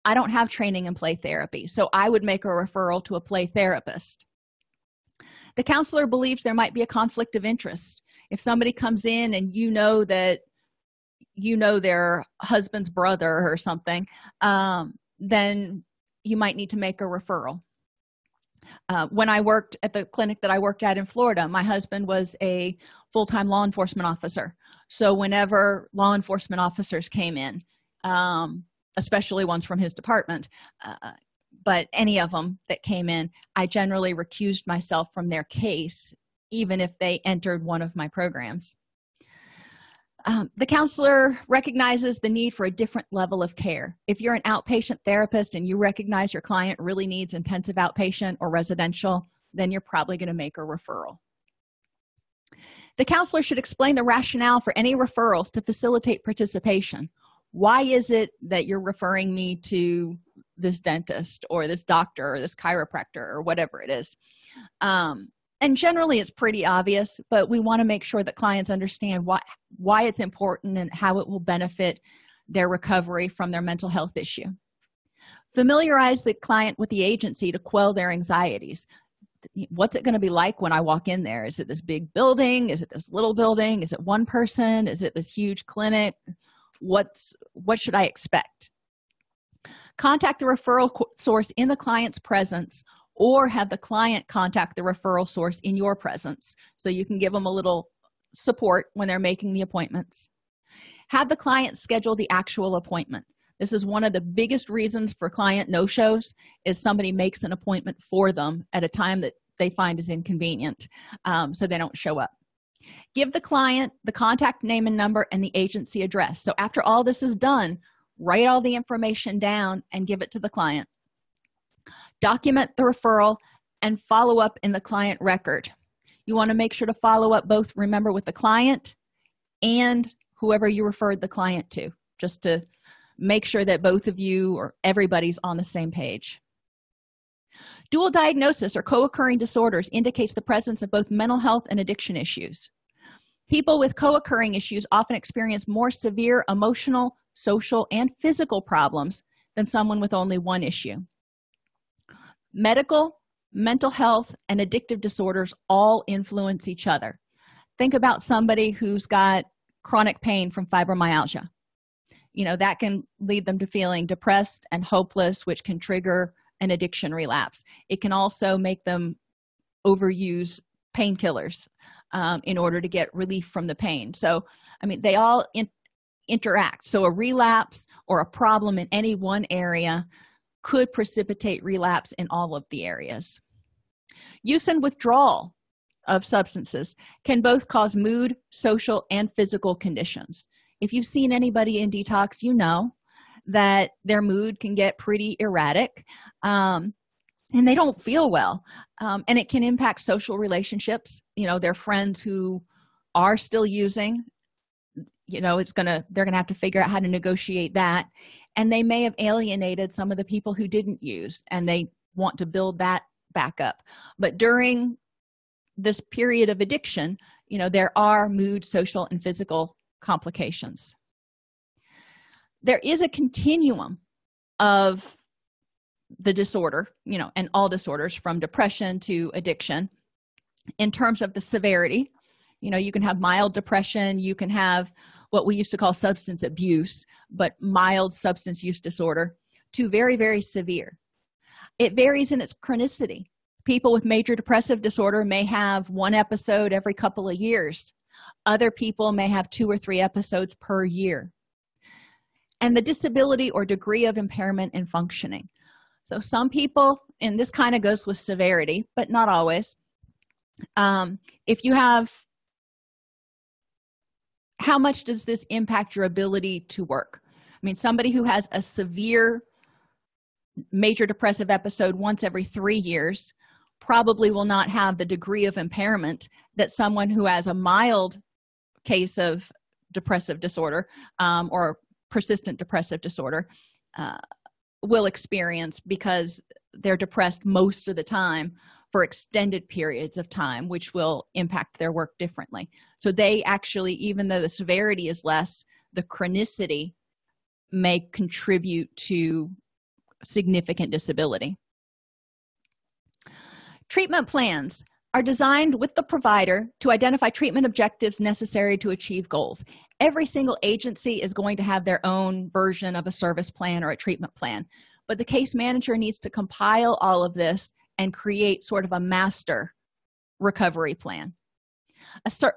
I don't have training in play therapy so i would make a referral to a play therapist. The counselor believes there might be a conflict of interest if somebody comes in and you know that you know their husband's brother or something um, then you might need to make a referral. Uh, when i worked at the clinic that i worked at in florida my husband was a full-time law enforcement officer. So whenever law enforcement officers came in um, especially ones from his department uh, but any of them that came in i generally recused myself from their case even if they entered one of my programs. Um, the counselor recognizes the need for a different level of care. If you're an outpatient therapist and you recognize your client really needs intensive outpatient or residential then you're probably going to make a referral. The counselor should explain the rationale for any referrals to facilitate participation. Why is it that you're referring me to this dentist or this doctor or this chiropractor or whatever it is? Um, and generally it's pretty obvious but we want to make sure that clients understand why why it's important and how it will benefit their recovery from their mental health issue. Familiarize the client with the agency to quell their anxieties. What's it going to be like when i walk in there? Is it this big building? Is it this little building? Is it one person? Is it this huge clinic? What's what should i expect? Contact the referral source in the client's presence or have the client contact the referral source in your presence. So you can give them a little support when they're making the appointments. Have the client schedule the actual appointment. This is one of the biggest reasons for client no-shows is somebody makes an appointment for them at a time that they find is inconvenient um, so they don't show up. Give the client the contact name and number and the agency address. So after all this is done write all the information down and give it to the client document the referral and follow up in the client record. You want to make sure to follow up both remember with the client and whoever you referred the client to just to make sure that both of you or everybody's on the same page. Dual diagnosis or co-occurring disorders indicates the presence of both mental health and addiction issues. People with co-occurring issues often experience more severe emotional social and physical problems than someone with only one issue medical mental health and addictive disorders all influence each other. Think about somebody who's got chronic pain from fibromyalgia. You know that can lead them to feeling depressed and hopeless which can trigger an addiction relapse. It can also make them overuse painkillers um, in order to get relief from the pain. So i mean they all in interact. So a relapse or a problem in any one area could precipitate relapse in all of the areas. Use and withdrawal of substances can both cause mood social and physical conditions. If you've seen anybody in detox you know that their mood can get pretty erratic um, and they don't feel well. Um, and it can impact social relationships. You know their friends who are still using you know it's gonna they're gonna have to figure out how to negotiate that and they may have alienated some of the people who didn't use and they want to build that back up. But during this period of addiction you know there are mood social and physical complications. There is a continuum of the disorder you know and all disorders from depression to addiction. In terms of the severity you know you can have mild depression you can have what we used to call substance abuse but mild substance use disorder to very very severe. It varies in its chronicity. People with major depressive disorder may have one episode every couple of years. Other people may have two or three episodes per year. And the disability or degree of impairment in functioning. So some people and this kind of goes with severity but not always um, if you have how much does this impact your ability to work? I mean somebody who has a severe major depressive episode once every three years probably will not have the degree of impairment that someone who has a mild case of depressive disorder um, or persistent depressive disorder uh, will experience because they're depressed most of the time for extended periods of time which will impact their work differently. So they actually even though the severity is less the chronicity may contribute to significant disability. Treatment plans are designed with the provider to identify treatment objectives necessary to achieve goals. Every single agency is going to have their own version of a service plan or a treatment plan. But the case manager needs to compile all of this and create sort of a master recovery plan a ser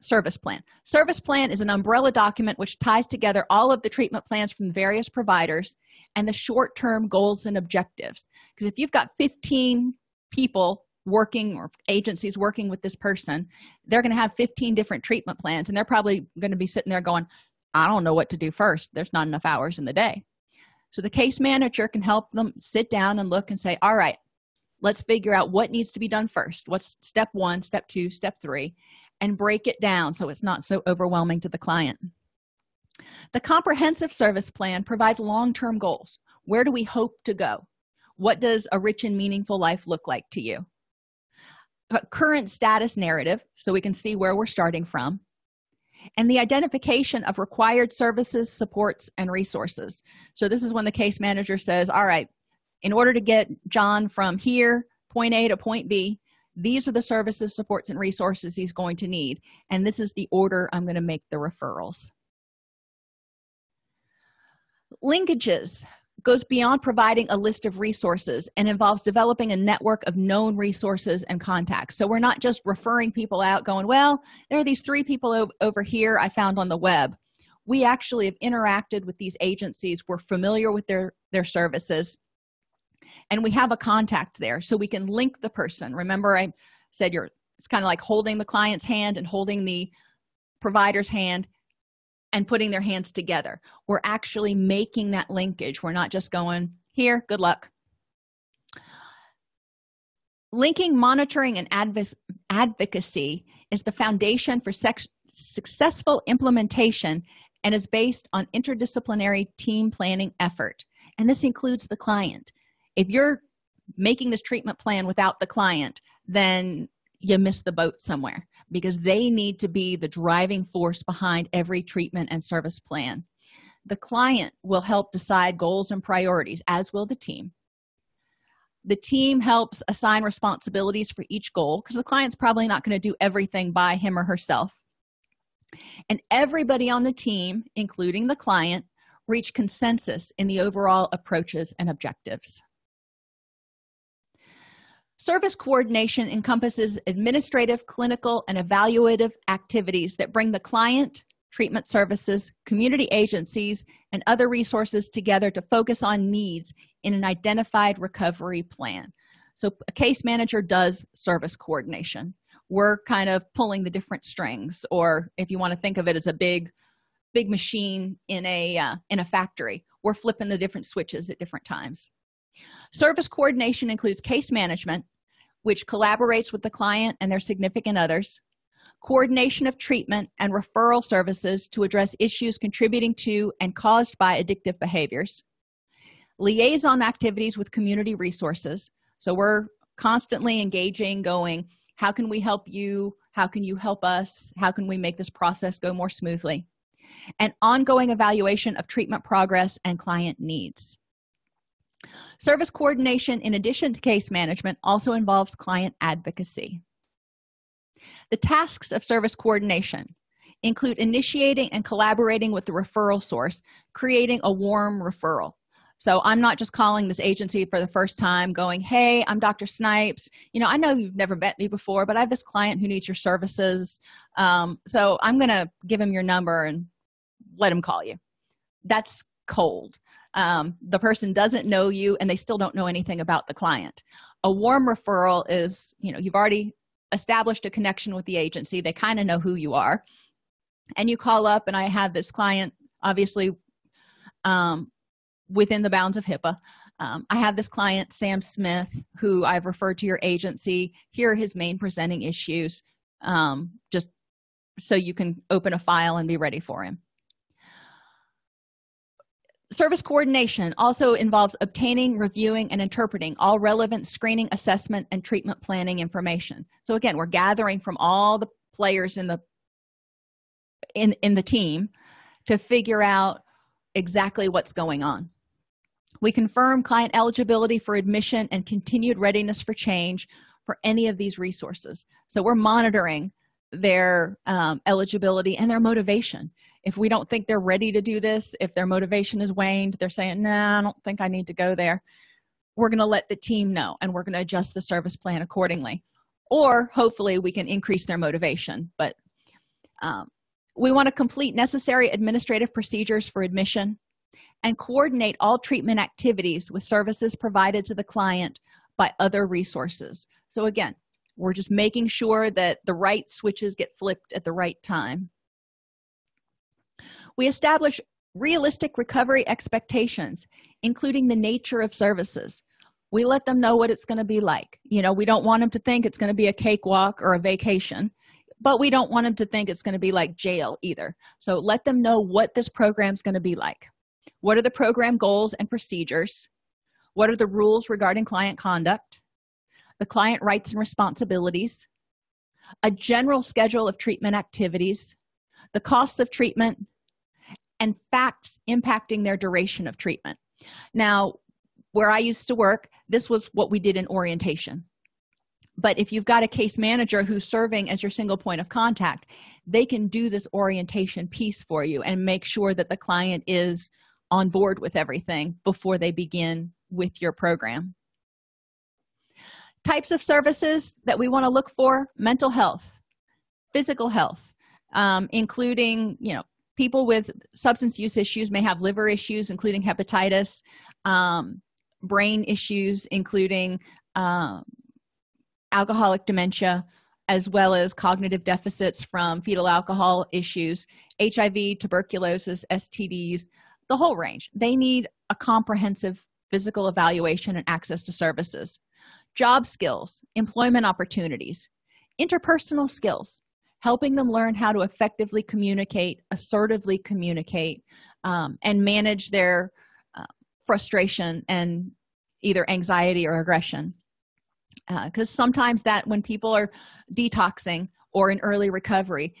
service plan. Service plan is an umbrella document which ties together all of the treatment plans from various providers and the short-term goals and objectives. Because if you've got 15 people working or agencies working with this person they're going to have 15 different treatment plans and they're probably going to be sitting there going i don't know what to do first. There's not enough hours in the day. So the case manager can help them sit down and look and say all right let's figure out what needs to be done first. What's step one step two step three and break it down so it's not so overwhelming to the client. The comprehensive service plan provides long-term goals. Where do we hope to go? What does a rich and meaningful life look like to you? Current status narrative so we can see where we're starting from and the identification of required services supports and resources. So this is when the case manager says all right in order to get john from here point a to point b these are the services supports and resources he's going to need. And this is the order i'm going to make the referrals. Linkages goes beyond providing a list of resources and involves developing a network of known resources and contacts. So we're not just referring people out going well there are these three people over here i found on the web. We actually have interacted with these agencies. We're familiar with their their services and we have a contact there so we can link the person. Remember i said you're it's kind of like holding the client's hand and holding the provider's hand and putting their hands together. We're actually making that linkage. We're not just going here good luck. Linking monitoring and advocacy is the foundation for successful implementation and is based on interdisciplinary team planning effort. And this includes the client if you're making this treatment plan without the client then you miss the boat somewhere because they need to be the driving force behind every treatment and service plan. The client will help decide goals and priorities as will the team. The team helps assign responsibilities for each goal because the client's probably not going to do everything by him or herself. And everybody on the team including the client reach consensus in the overall approaches and objectives service coordination encompasses administrative clinical and evaluative activities that bring the client treatment services community agencies and other resources together to focus on needs in an identified recovery plan. So a case manager does service coordination. We're kind of pulling the different strings or if you want to think of it as a big big machine in a uh, in a factory we're flipping the different switches at different times service coordination includes case management which collaborates with the client and their significant others coordination of treatment and referral services to address issues contributing to and caused by addictive behaviors liaison activities with community resources. So we're constantly engaging going how can we help you? How can you help us? How can we make this process go more smoothly? And ongoing evaluation of treatment progress and client needs service coordination in addition to case management also involves client advocacy. The tasks of service coordination include initiating and collaborating with the referral source creating a warm referral. So i'm not just calling this agency for the first time going hey i'm dr snipes. You know i know you've never met me before but i have this client who needs your services. Um, so i'm gonna give him your number and let him call you. That's cold. Um, the person doesn't know you and they still don't know anything about the client. A warm referral is you know you've already established a connection with the agency. They kind of know who you are. And you call up and i have this client obviously um, within the bounds of hipaa. Um, i have this client sam smith who i've referred to your agency. Here are his main presenting issues um, just so you can open a file and be ready for him service coordination also involves obtaining reviewing and interpreting all relevant screening assessment and treatment planning information. So again we're gathering from all the players in the in in the team to figure out exactly what's going on. We confirm client eligibility for admission and continued readiness for change for any of these resources. So we're monitoring their um, eligibility and their motivation if we don't think they're ready to do this if their motivation is waned they're saying no nah, i don't think i need to go there. We're going to let the team know and we're going to adjust the service plan accordingly. Or hopefully we can increase their motivation but um, we want to complete necessary administrative procedures for admission and coordinate all treatment activities with services provided to the client by other resources. So again we're just making sure that the right switches get flipped at the right time we establish realistic recovery expectations including the nature of services. We let them know what it's going to be like. You know we don't want them to think it's going to be a cakewalk or a vacation but we don't want them to think it's going to be like jail either. So let them know what this program is going to be like. What are the program goals and procedures? What are the rules regarding client conduct? The client rights and responsibilities? A general schedule of treatment activities? The costs of treatment and facts impacting their duration of treatment. Now where i used to work this was what we did in orientation. But if you've got a case manager who's serving as your single point of contact they can do this orientation piece for you and make sure that the client is on board with everything before they begin with your program. Types of services that we want to look for mental health physical health um, including you know people with substance use issues may have liver issues including hepatitis um, brain issues including um, alcoholic dementia as well as cognitive deficits from fetal alcohol issues hiv tuberculosis stds the whole range. They need a comprehensive physical evaluation and access to services. Job skills employment opportunities interpersonal skills helping them learn how to effectively communicate assertively communicate um, and manage their uh, frustration and either anxiety or aggression. Because uh, sometimes that when people are detoxing or in early recovery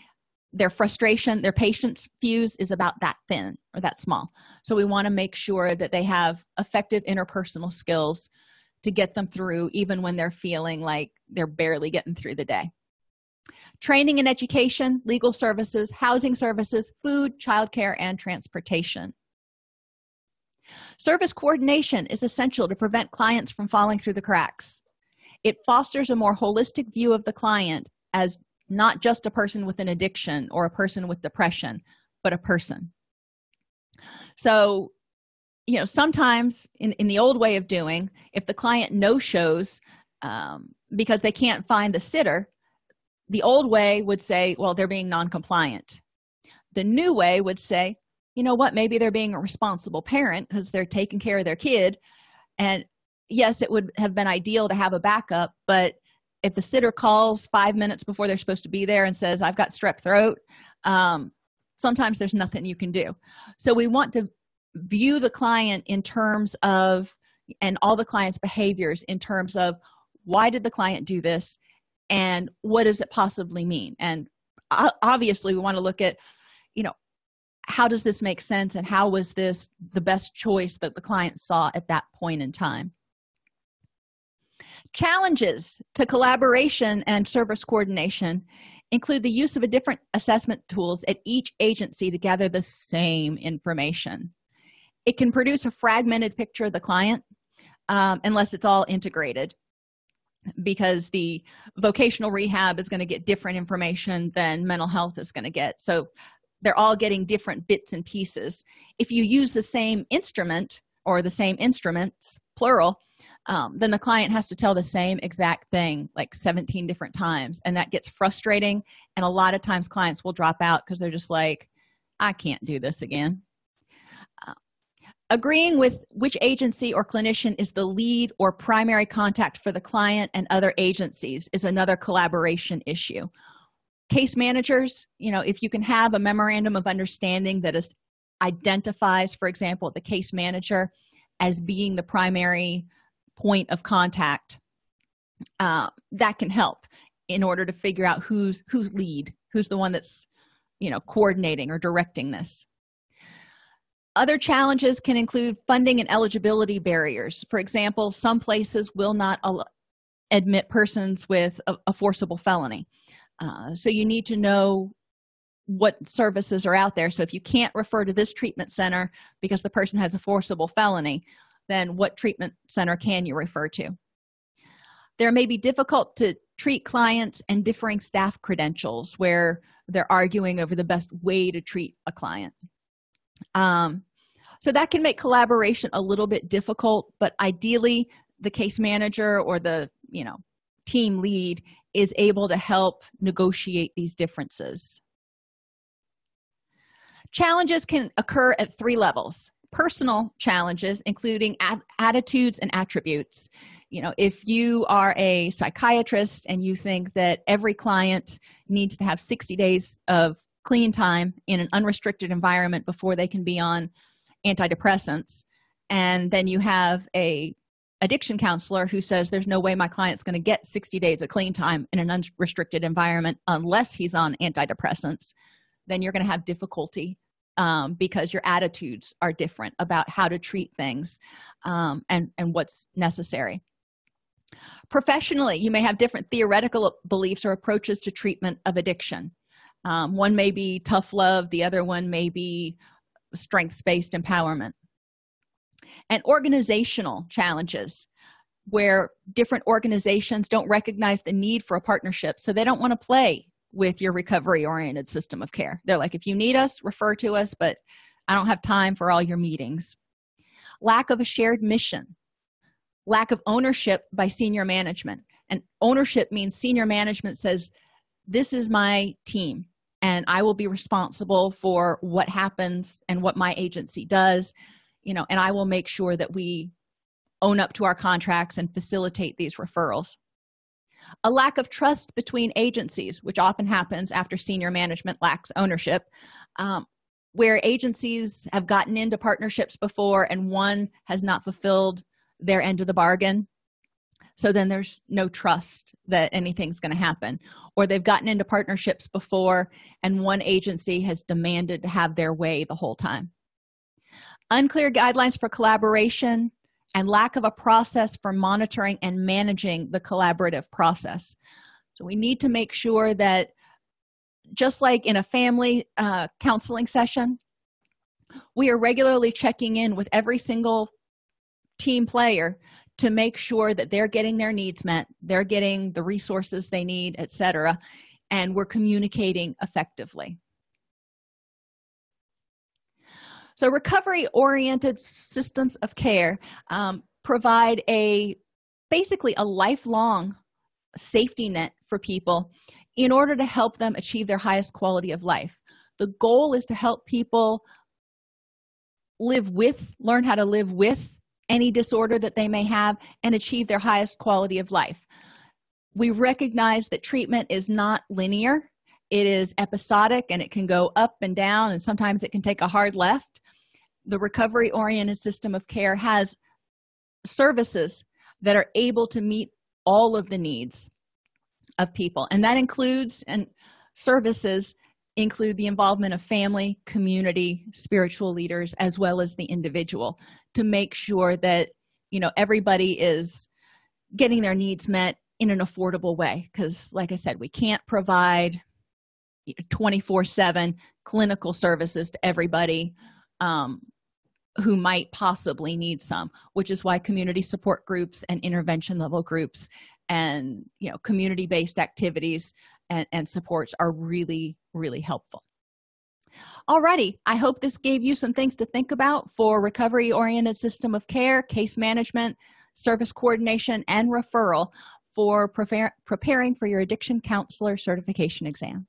their frustration their patience fuse is about that thin or that small. So we want to make sure that they have effective interpersonal skills to get them through even when they're feeling like they're barely getting through the day training and education legal services housing services food childcare and transportation. Service coordination is essential to prevent clients from falling through the cracks. It fosters a more holistic view of the client as not just a person with an addiction or a person with depression but a person. So you know sometimes in, in the old way of doing if the client no shows um, because they can't find the sitter the old way would say well they're being non-compliant. The new way would say you know what maybe they're being a responsible parent because they're taking care of their kid. And yes it would have been ideal to have a backup but if the sitter calls five minutes before they're supposed to be there and says i've got strep throat um, sometimes there's nothing you can do. So we want to view the client in terms of and all the client's behaviors in terms of why did the client do this and what does it possibly mean? And obviously we want to look at you know how does this make sense and how was this the best choice that the client saw at that point in time? Challenges to collaboration and service coordination include the use of a different assessment tools at each agency to gather the same information. It can produce a fragmented picture of the client um, unless it's all integrated because the vocational rehab is going to get different information than mental health is going to get. So they're all getting different bits and pieces. If you use the same instrument or the same instruments plural um, then the client has to tell the same exact thing like 17 different times and that gets frustrating and a lot of times clients will drop out because they're just like i can't do this again agreeing with which agency or clinician is the lead or primary contact for the client and other agencies is another collaboration issue. Case managers you know if you can have a memorandum of understanding that is identifies for example the case manager as being the primary point of contact uh, that can help in order to figure out who's who's lead who's the one that's you know coordinating or directing this other challenges can include funding and eligibility barriers. For example some places will not admit persons with a, a forcible felony. Uh, so you need to know what services are out there. So if you can't refer to this treatment center because the person has a forcible felony then what treatment center can you refer to? There may be difficult to treat clients and differing staff credentials where they're arguing over the best way to treat a client. Um, so that can make collaboration a little bit difficult but ideally the case manager or the you know team lead is able to help negotiate these differences. Challenges can occur at three levels. Personal challenges including attitudes and attributes. You know if you are a psychiatrist and you think that every client needs to have 60 days of clean time in an unrestricted environment before they can be on antidepressants. And then you have a addiction counselor who says there's no way my client's going to get 60 days of clean time in an unrestricted environment unless he's on antidepressants. Then you're going to have difficulty um, because your attitudes are different about how to treat things um, and and what's necessary. Professionally you may have different theoretical beliefs or approaches to treatment of addiction. Um, one may be tough love the other one may be strengths-based empowerment and organizational challenges where different organizations don't recognize the need for a partnership so they don't want to play with your recovery oriented system of care. They're like if you need us refer to us but i don't have time for all your meetings. Lack of a shared mission. Lack of ownership by senior management. And ownership means senior management says this is my team and i will be responsible for what happens and what my agency does you know and i will make sure that we own up to our contracts and facilitate these referrals. A lack of trust between agencies which often happens after senior management lacks ownership um, where agencies have gotten into partnerships before and one has not fulfilled their end of the bargain so then there's no trust that anything's going to happen. Or they've gotten into partnerships before and one agency has demanded to have their way the whole time. Unclear guidelines for collaboration and lack of a process for monitoring and managing the collaborative process. So we need to make sure that just like in a family uh, counseling session we are regularly checking in with every single team player to make sure that they're getting their needs met they're getting the resources they need etc and we're communicating effectively. So recovery oriented systems of care um, provide a basically a lifelong safety net for people in order to help them achieve their highest quality of life. The goal is to help people live with learn how to live with any disorder that they may have and achieve their highest quality of life. We recognize that treatment is not linear. It is episodic and it can go up and down and sometimes it can take a hard left. The recovery oriented system of care has services that are able to meet all of the needs of people and that includes and services include the involvement of family community spiritual leaders as well as the individual to make sure that you know everybody is getting their needs met in an affordable way. Because like i said we can't provide 24 7 clinical services to everybody um, who might possibly need some which is why community support groups and intervention level groups and you know community-based activities and, and supports are really really helpful. Alrighty i hope this gave you some things to think about for recovery oriented system of care case management service coordination and referral for preparing for your addiction counselor certification exam